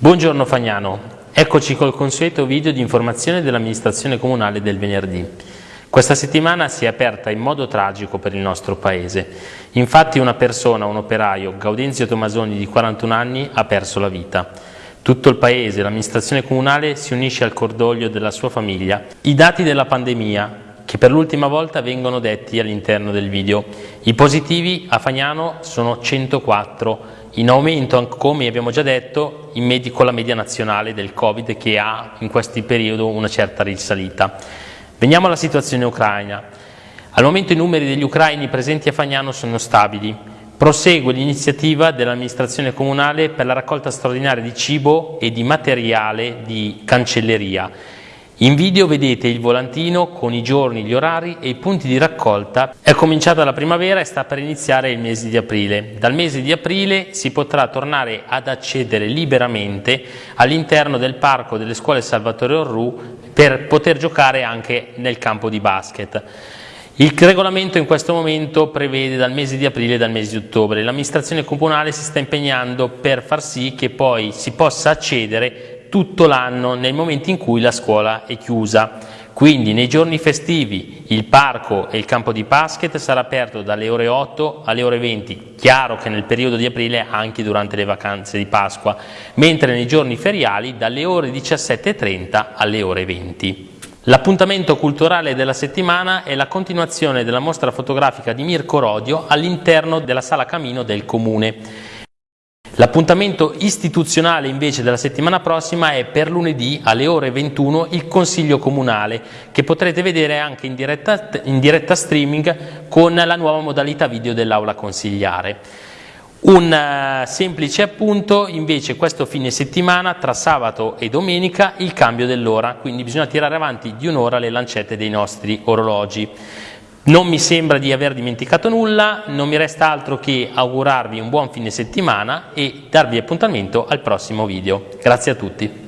Buongiorno Fagnano, eccoci col consueto video di informazione dell'amministrazione comunale del venerdì. Questa settimana si è aperta in modo tragico per il nostro Paese. Infatti una persona, un operaio, Gaudenzio Tomasoni di 41 anni, ha perso la vita. Tutto il Paese, l'amministrazione comunale si unisce al cordoglio della sua famiglia. I dati della pandemia, che per l'ultima volta vengono detti all'interno del video. I positivi a Fagnano sono 104, in aumento, come abbiamo già detto, in con la media nazionale del Covid che ha in questo periodo una certa risalita. Veniamo alla situazione ucraina. Al momento i numeri degli ucraini presenti a Fagnano sono stabili. Prosegue l'iniziativa dell'amministrazione comunale per la raccolta straordinaria di cibo e di materiale di cancelleria in video vedete il volantino con i giorni, gli orari e i punti di raccolta. È cominciata la primavera e sta per iniziare il mese di aprile. Dal mese di aprile si potrà tornare ad accedere liberamente all'interno del parco delle scuole Salvatore Orru per poter giocare anche nel campo di basket. Il regolamento in questo momento prevede dal mese di aprile e dal mese di ottobre. L'amministrazione comunale si sta impegnando per far sì che poi si possa accedere tutto l'anno nel momento in cui la scuola è chiusa. Quindi nei giorni festivi il parco e il campo di basket sarà aperto dalle ore 8 alle ore 20, chiaro che nel periodo di aprile anche durante le vacanze di Pasqua, mentre nei giorni feriali dalle ore 17.30 alle ore 20. L'appuntamento culturale della settimana è la continuazione della mostra fotografica di Mirko Rodio all'interno della sala Camino del Comune. L'appuntamento istituzionale invece della settimana prossima è per lunedì alle ore 21 il Consiglio Comunale che potrete vedere anche in diretta, in diretta streaming con la nuova modalità video dell'aula consigliare. Un uh, semplice appunto invece questo fine settimana tra sabato e domenica il cambio dell'ora, quindi bisogna tirare avanti di un'ora le lancette dei nostri orologi. Non mi sembra di aver dimenticato nulla, non mi resta altro che augurarvi un buon fine settimana e darvi appuntamento al prossimo video. Grazie a tutti.